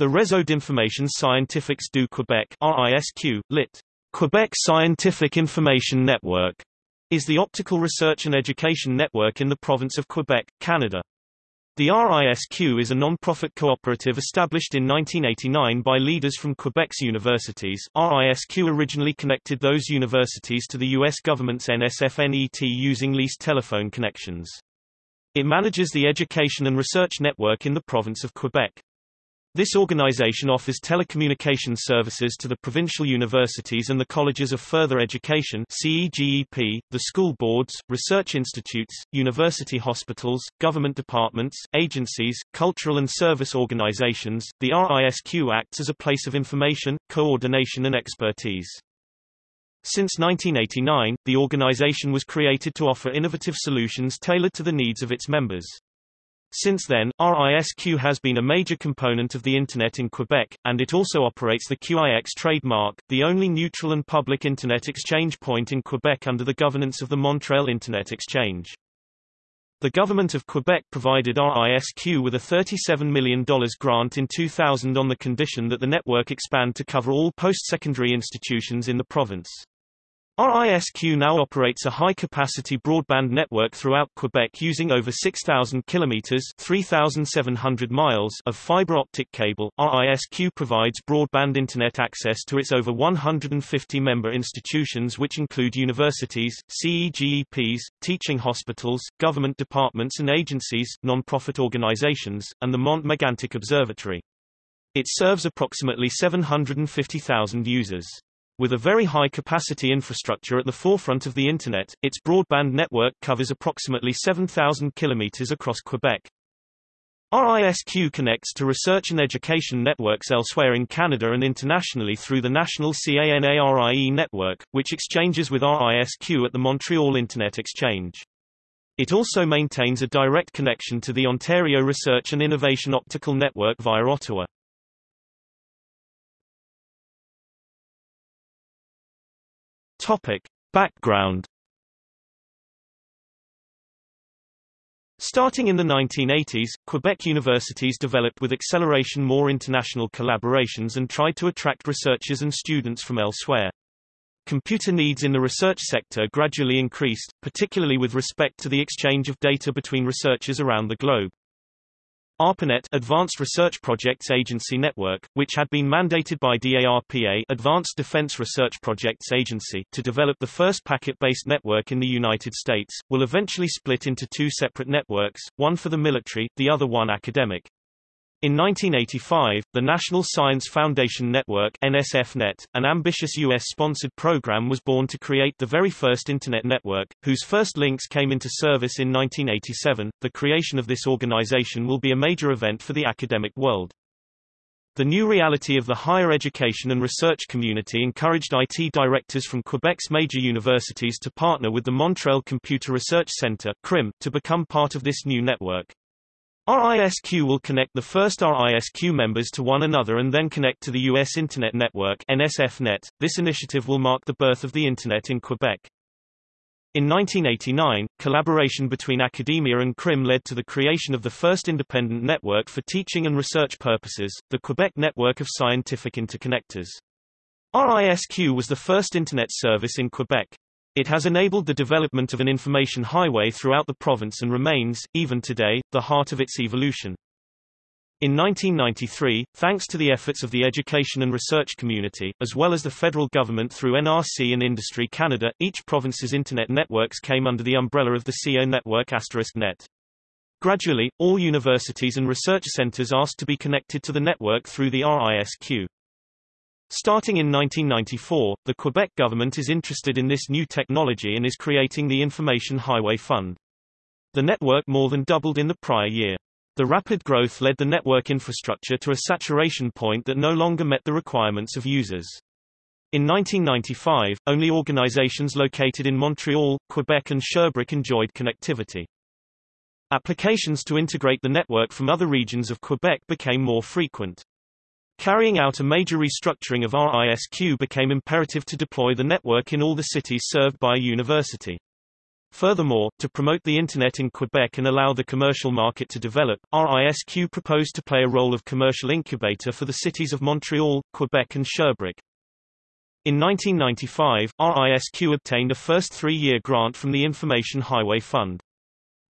The Réseau d'Information Scientifique du Québec RISQ, lit. Quebec Scientific Information Network, is the optical research and education network in the province of Quebec, Canada. The RISQ is a non-profit cooperative established in 1989 by leaders from Quebec's universities. RISQ originally connected those universities to the U.S. government's NSF-NET using leased telephone connections. It manages the education and research network in the province of Quebec. This organization offers telecommunications services to the provincial universities and the colleges of further education CEGEP, the school boards, research institutes, university hospitals, government departments, agencies, cultural and service organizations. The RISQ acts as a place of information, coordination and expertise. Since 1989, the organization was created to offer innovative solutions tailored to the needs of its members. Since then, RISQ has been a major component of the Internet in Quebec, and it also operates the QIX trademark, the only neutral and public Internet exchange point in Quebec under the governance of the Montreal Internet Exchange. The government of Quebec provided RISQ with a $37 million grant in 2000 on the condition that the network expand to cover all post-secondary institutions in the province. RISQ now operates a high-capacity broadband network throughout Quebec using over 6,000 kilometers (3,700 miles) of fiber optic cable. RISQ provides broadband internet access to its over 150 member institutions which include universities, CEGEPs, teaching hospitals, government departments and agencies, non-profit organizations, and the Mont Megantic Observatory. It serves approximately 750,000 users. With a very high-capacity infrastructure at the forefront of the Internet, its broadband network covers approximately 7,000 kilometers across Quebec. RISQ connects to research and education networks elsewhere in Canada and internationally through the national CANARIE network, which exchanges with RISQ at the Montreal Internet Exchange. It also maintains a direct connection to the Ontario Research and Innovation Optical Network via Ottawa. Topic. Background Starting in the 1980s, Quebec universities developed with acceleration more international collaborations and tried to attract researchers and students from elsewhere. Computer needs in the research sector gradually increased, particularly with respect to the exchange of data between researchers around the globe. ARPANET Advanced Research Projects Agency Network, which had been mandated by DARPA Advanced Defense Research Projects Agency to develop the first packet-based network in the United States, will eventually split into two separate networks, one for the military, the other one academic. In 1985, the National Science Foundation Network NSFNet, an ambitious U.S.-sponsored program was born to create the very first Internet network, whose first links came into service in 1987. The creation of this organization will be a major event for the academic world. The new reality of the higher education and research community encouraged IT directors from Quebec's major universities to partner with the Montreal Computer Research Centre to become part of this new network. RISQ will connect the first RISQ members to one another and then connect to the U.S. Internet Network NSFNet. This initiative will mark the birth of the Internet in Quebec. In 1989, collaboration between academia and CRIM led to the creation of the first independent network for teaching and research purposes, the Quebec Network of Scientific Interconnectors. RISQ was the first Internet service in Quebec. It has enabled the development of an information highway throughout the province and remains, even today, the heart of its evolution. In 1993, thanks to the efforts of the education and research community, as well as the federal government through NRC and Industry Canada, each province's Internet networks came under the umbrella of the CO network asterisk net. Gradually, all universities and research centers asked to be connected to the network through the RISQ. Starting in 1994, the Quebec government is interested in this new technology and is creating the Information Highway Fund. The network more than doubled in the prior year. The rapid growth led the network infrastructure to a saturation point that no longer met the requirements of users. In 1995, only organizations located in Montreal, Quebec and Sherbrooke enjoyed connectivity. Applications to integrate the network from other regions of Quebec became more frequent. Carrying out a major restructuring of RISQ became imperative to deploy the network in all the cities served by a university. Furthermore, to promote the Internet in Quebec and allow the commercial market to develop, RISQ proposed to play a role of commercial incubator for the cities of Montreal, Quebec and Sherbrooke. In 1995, RISQ obtained a first three-year grant from the Information Highway Fund.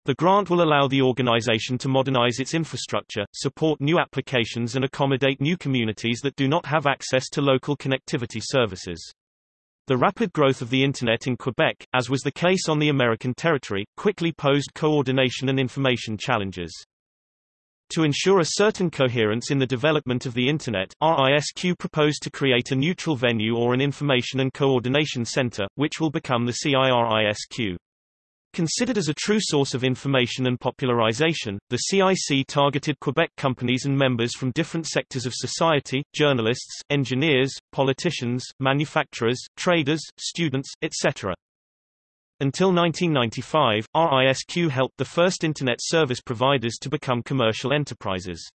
The grant will allow the organization to modernize its infrastructure, support new applications and accommodate new communities that do not have access to local connectivity services. The rapid growth of the Internet in Quebec, as was the case on the American territory, quickly posed coordination and information challenges. To ensure a certain coherence in the development of the Internet, RISQ proposed to create a neutral venue or an information and coordination center, which will become the CIRISQ. Considered as a true source of information and popularization, the CIC targeted Quebec companies and members from different sectors of society, journalists, engineers, politicians, manufacturers, traders, students, etc. Until 1995, RISQ helped the first Internet service providers to become commercial enterprises.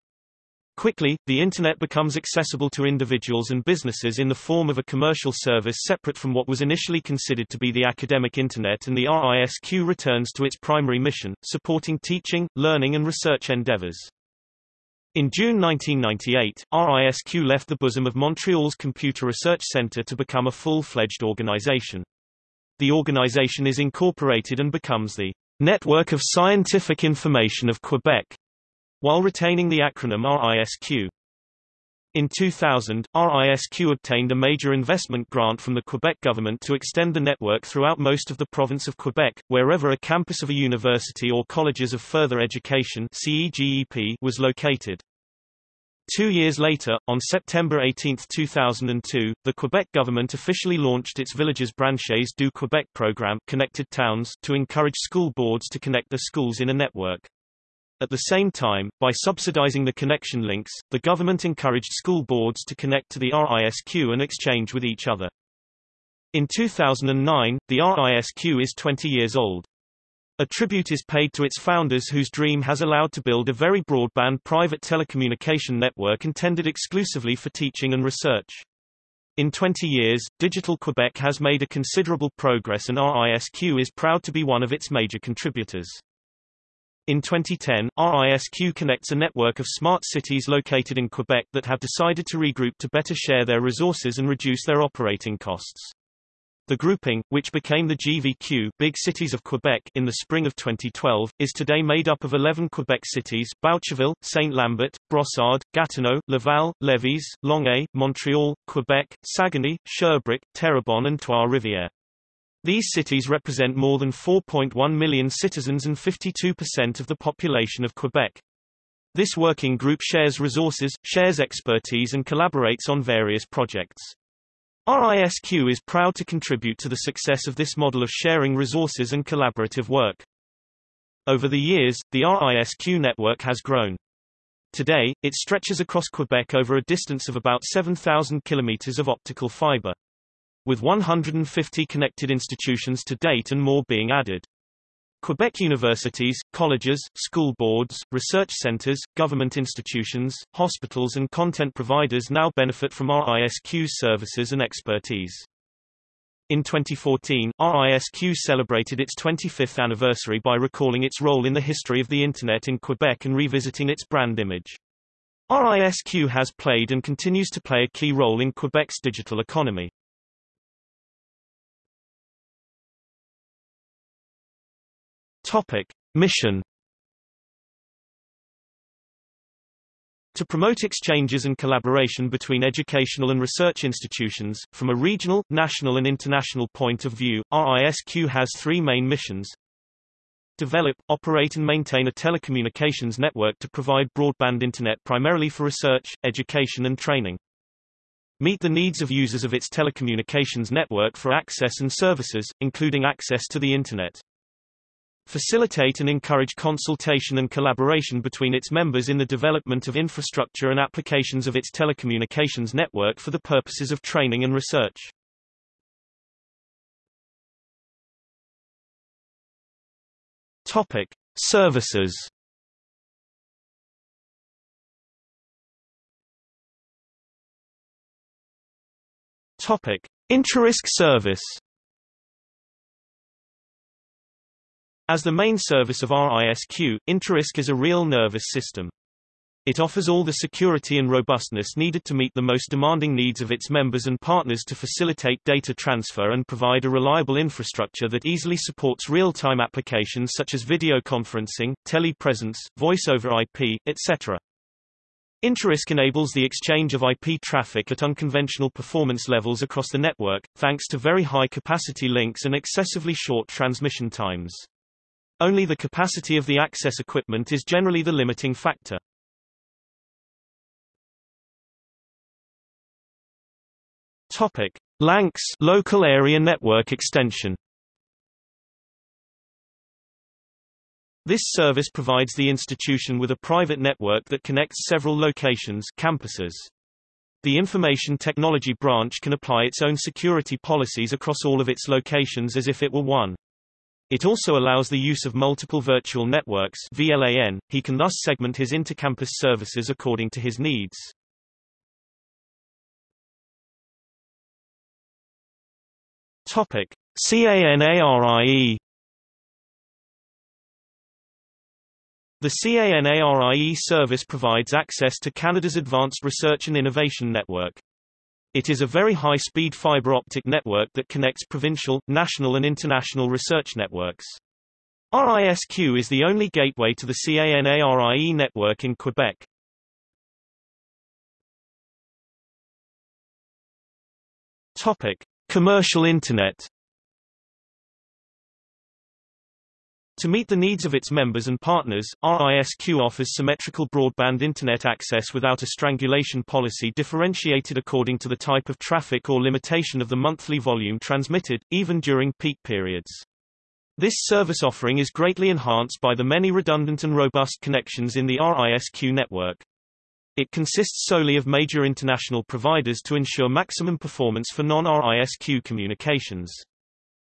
Quickly, the Internet becomes accessible to individuals and businesses in the form of a commercial service separate from what was initially considered to be the academic Internet and the RISQ returns to its primary mission, supporting teaching, learning and research endeavors. In June 1998, RISQ left the bosom of Montreal's Computer Research Centre to become a full-fledged organization. The organization is incorporated and becomes the Network of Scientific Information of Quebec, while retaining the acronym RISQ. In 2000, RISQ obtained a major investment grant from the Quebec government to extend the network throughout most of the province of Quebec, wherever a campus of a university or colleges of further education CEGEP was located. Two years later, on September 18, 2002, the Quebec government officially launched its Villages Branchés du Québec program Connected Towns to encourage school boards to connect their schools in a network. At the same time, by subsidizing the connection links, the government encouraged school boards to connect to the RISQ and exchange with each other. In 2009, the RISQ is 20 years old. A tribute is paid to its founders whose dream has allowed to build a very broadband private telecommunication network intended exclusively for teaching and research. In 20 years, Digital Quebec has made a considerable progress and RISQ is proud to be one of its major contributors. In 2010, RISQ connects a network of smart cities located in Quebec that have decided to regroup to better share their resources and reduce their operating costs. The grouping, which became the GVQ Big Cities of Quebec in the spring of 2012, is today made up of 11 Quebec cities Boucherville, Saint-Lambert, Brossard, Gatineau, Laval, Lévis, Longueuil, Montreal, Quebec, Saguenay, Sherbrooke, Terrebonne and Trois-Rivières. These cities represent more than 4.1 million citizens and 52% of the population of Quebec. This working group shares resources, shares expertise and collaborates on various projects. RISQ is proud to contribute to the success of this model of sharing resources and collaborative work. Over the years, the RISQ network has grown. Today, it stretches across Quebec over a distance of about 7,000 kilometers of optical fiber with 150 connected institutions to date and more being added. Quebec universities, colleges, school boards, research centers, government institutions, hospitals and content providers now benefit from RISQ's services and expertise. In 2014, RISQ celebrated its 25th anniversary by recalling its role in the history of the Internet in Quebec and revisiting its brand image. RISQ has played and continues to play a key role in Quebec's digital economy. Topic. Mission To promote exchanges and collaboration between educational and research institutions, from a regional, national and international point of view, RISQ has three main missions. Develop, operate and maintain a telecommunications network to provide broadband internet primarily for research, education and training. Meet the needs of users of its telecommunications network for access and services, including access to the Internet facilitate and encourage consultation and collaboration between its members in the development of infrastructure and applications of its telecommunications network for the purposes of training and research. Topic: Services. Topic: InterRISQ service. As the main service of RISQ, InterRISQ is a real nervous system. It offers all the security and robustness needed to meet the most demanding needs of its members and partners to facilitate data transfer and provide a reliable infrastructure that easily supports real-time applications such as video conferencing, telepresence, voice over IP, etc. InterRISQ enables the exchange of IP traffic at unconventional performance levels across the network, thanks to very high capacity links and excessively short transmission times. Only the capacity of the access equipment is generally the limiting factor. Topic: LANX local area network extension. This service provides the institution with a private network that connects several locations campuses. The Information Technology Branch can apply its own security policies across all of its locations as if it were one. It also allows the use of multiple virtual networks VLAN. He can thus segment his intercampus services according to his needs. Topic: CANARIE The CANARIE service provides access to Canada's Advanced Research and Innovation Network. It is a very high-speed fiber optic network that connects provincial, national and international research networks. RISQ is the only gateway to the CANARIE network in Quebec. Topic: Commercial Internet To meet the needs of its members and partners, RISQ offers symmetrical broadband Internet access without a strangulation policy differentiated according to the type of traffic or limitation of the monthly volume transmitted, even during peak periods. This service offering is greatly enhanced by the many redundant and robust connections in the RISQ network. It consists solely of major international providers to ensure maximum performance for non-RISQ communications.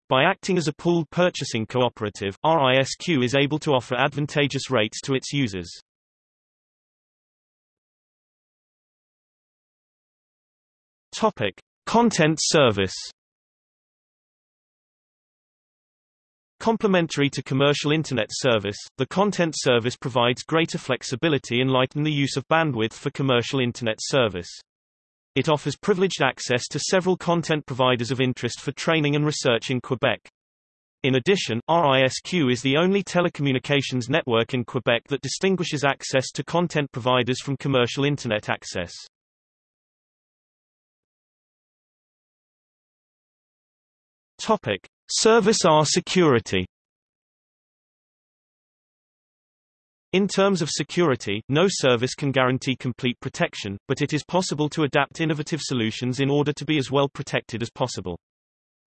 By acting as a pooled purchasing cooperative, RISQ is able to offer advantageous rates to its users. Topic: Content service. Complementary to commercial Internet service, the content service provides greater flexibility and lighten the use of bandwidth for commercial Internet service. It offers privileged access to several content providers of interest for training and research in Quebec. In addition, RISQ is the only telecommunications network in Quebec that distinguishes access to content providers from commercial Internet access. Topic. Service R security In terms of security, no service can guarantee complete protection, but it is possible to adapt innovative solutions in order to be as well protected as possible.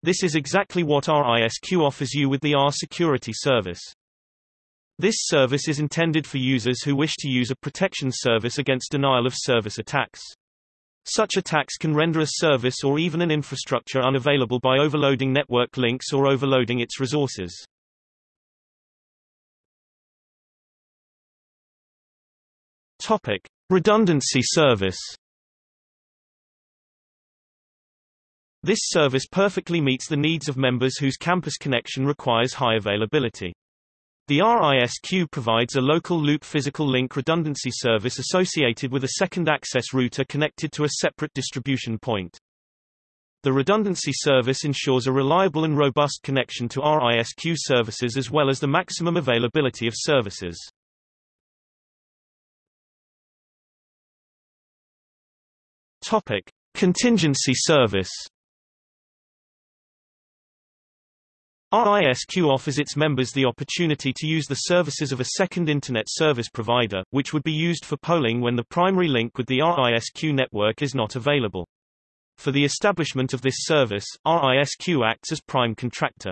This is exactly what RISQ offers you with the R security service. This service is intended for users who wish to use a protection service against denial of service attacks. Such attacks can render a service or even an infrastructure unavailable by overloading network links or overloading its resources. Topic: Redundancy service. This service perfectly meets the needs of members whose campus connection requires high availability. The RISQ provides a local loop physical link redundancy service associated with a second access router connected to a separate distribution point. The redundancy service ensures a reliable and robust connection to RISQ services as well as the maximum availability of services. Topic: Contingency service RISQ offers its members the opportunity to use the services of a second Internet service provider, which would be used for polling when the primary link with the RISQ network is not available. For the establishment of this service, RISQ acts as prime contractor.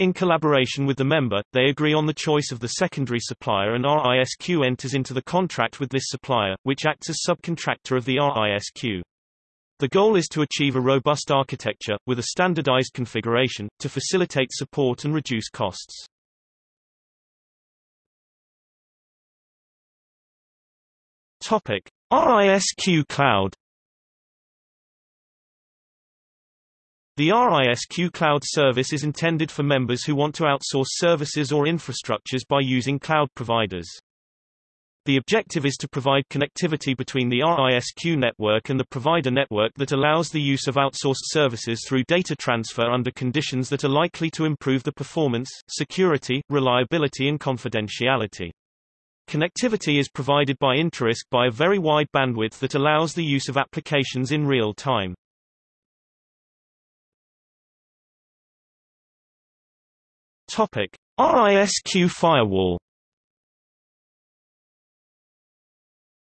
In collaboration with the member, they agree on the choice of the secondary supplier and RISQ enters into the contract with this supplier, which acts as subcontractor of the RISQ. The goal is to achieve a robust architecture, with a standardized configuration, to facilitate support and reduce costs. Topic. RISQ Cloud The RISQ cloud service is intended for members who want to outsource services or infrastructures by using cloud providers. The objective is to provide connectivity between the RISQ network and the provider network that allows the use of outsourced services through data transfer under conditions that are likely to improve the performance, security, reliability and confidentiality. Connectivity is provided by InterRISQ by a very wide bandwidth that allows the use of applications in real time. Topic: RISQ firewall.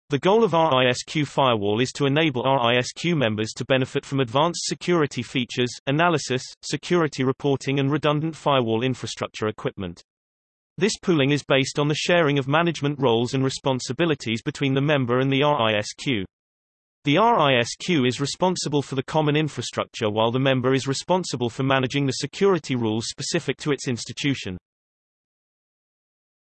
The goal of RISQ Firewall is to enable RISQ members to benefit from advanced security features, analysis, security reporting and redundant firewall infrastructure equipment. This pooling is based on the sharing of management roles and responsibilities between the member and the RISQ. The RISQ is responsible for the common infrastructure while the member is responsible for managing the security rules specific to its institution.